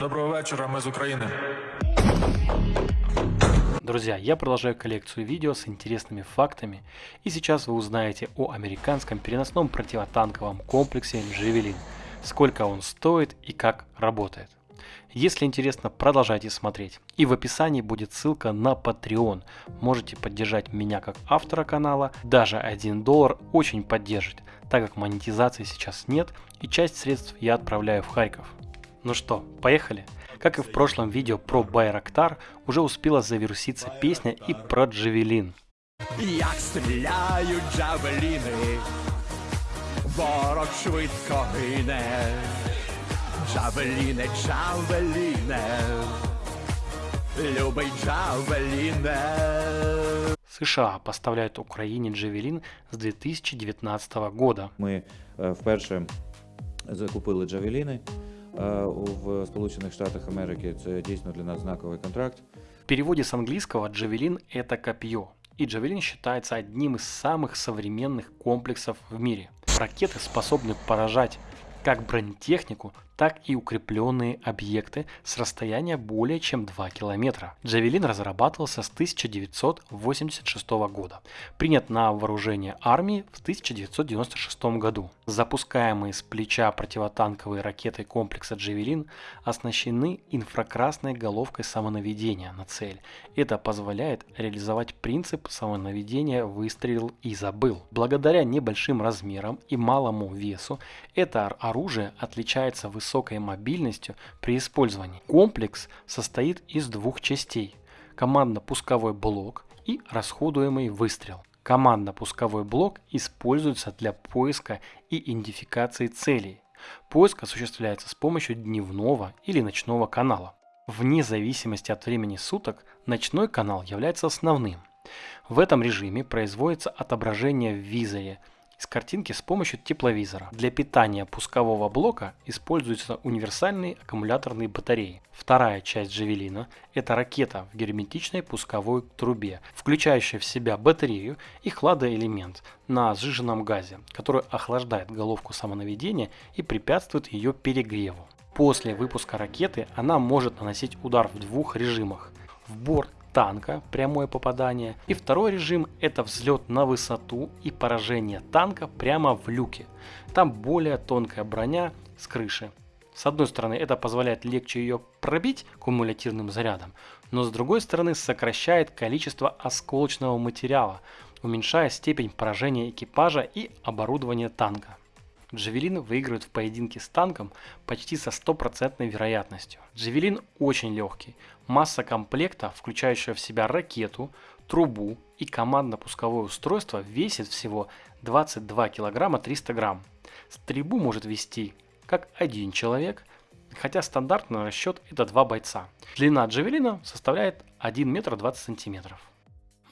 Доброго вечора, ми з України. Друзья, я продолжаю коллекцию видео с интересными фактами, и сейчас вы узнаете о американском переносном противотанковом комплексе «Джавелин», сколько он стоит и как работает. Если интересно, продолжайте смотреть. И в описании будет ссылка на Patreon. Можете поддержать меня как автора канала. Даже 1 доллар очень поддержит, так как монетизации сейчас нет и часть средств я отправляю в Харьков. Ну что, поехали? Как и в прошлом видео про Байрактар, уже успела завируситься песня и про Джавелин. Як стріляють джавеліни, ворог швидко гине. Джавеліне, джавеліне, любий джавеліне. США поставляют Украине Джавелин с 2019 года. Ми е, вперше закупили джавеліни е, в Сполучених Штатах Америки. Це дійсно для нас знаковий контракт. В переводе с английского Джавелин – это копье. И Джавелин считается одним из самых современных комплексов в мире. Ракеты способны поражать как бронетехнику, так и укрепленные объекты с расстояния более чем 2 километра. Джавелин разрабатывался с 1986 года, принят на вооружение армии в 1996 году. Запускаемые с плеча противотанковые ракеты комплекса Джавелин оснащены инфракрасной головкой самонаведения на цель. Это позволяет реализовать принцип самонаведения «выстрелил и забыл». Благодаря небольшим размерам и малому весу это оружие отличается высокой мобильностью при использовании. Комплекс состоит из двух частей – командно-пусковой блок и расходуемый выстрел. Командно-пусковой блок используется для поиска и идентификации целей. Поиск осуществляется с помощью дневного или ночного канала. Вне зависимости от времени суток ночной канал является основным. В этом режиме производится отображение в визоре из картинки с помощью тепловизора. Для питания пускового блока используются универсальные аккумуляторные батареи. Вторая часть Джавелина – это ракета в герметичной пусковой трубе, включающая в себя батарею и хладоэлемент на сжиженном газе, который охлаждает головку самонаведения и препятствует ее перегреву. После выпуска ракеты она может наносить удар в двух режимах – в борт танка, прямое попадание. И второй режим это взлет на высоту и поражение танка прямо в люке. Там более тонкая броня с крыши. С одной стороны это позволяет легче ее пробить кумулятивным зарядом, но с другой стороны сокращает количество осколочного материала, уменьшая степень поражения экипажа и оборудования танка. Джавелин выигрывает в поединке с танком почти со стопроцентной вероятностью. Джавелин очень легкий. Масса комплекта, включающая в себя ракету, трубу и командно-пусковое устройство, весит всего 22 килограмма 300 грамм. Стрельбу может вести как один человек, хотя стандартный расчет это два бойца. Длина джавелина составляет 1 метр 20 сантиметров.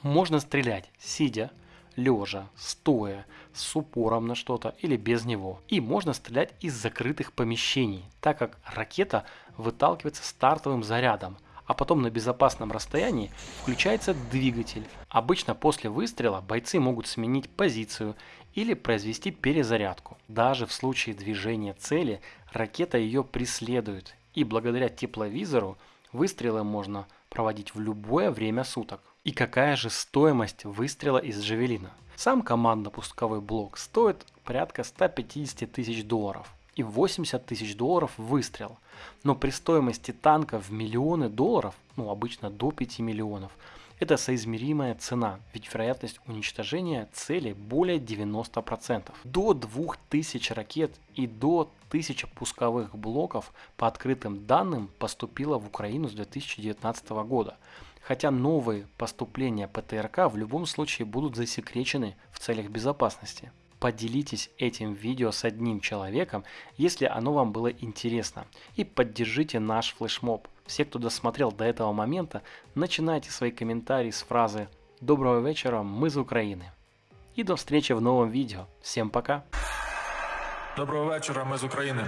Можно стрелять сидя, лежа, стоя, с упором на что-то или без него. И можно стрелять из закрытых помещений, так как ракета выталкивается стартовым зарядом, а потом на безопасном расстоянии включается двигатель. Обычно после выстрела бойцы могут сменить позицию или произвести перезарядку. Даже в случае движения цели ракета ее преследует, и благодаря тепловизору выстрелы можно проводить в любое время суток. И какая же стоимость выстрела из Джавелина? Сам командно-пусковой блок стоит порядка 150 тысяч долларов и 80 тысяч долларов выстрел. Но при стоимости танка в миллионы долларов, ну обычно до 5 миллионов, это соизмеримая цена, ведь вероятность уничтожения цели более 90%. До 2000 ракет и до 1000 пусковых блоков по открытым данным поступило в Украину с 2019 года. Хотя новые поступления ПТРК в любом случае будут засекречены в целях безопасности. Поделитесь этим видео с одним человеком, если оно вам было интересно. И поддержите наш флешмоб. Все, кто досмотрел до этого момента, начинайте свои комментарии с фразы «Доброго вечера, мы из Украины». И до встречи в новом видео. Всем пока! Доброго вечора, ми з України.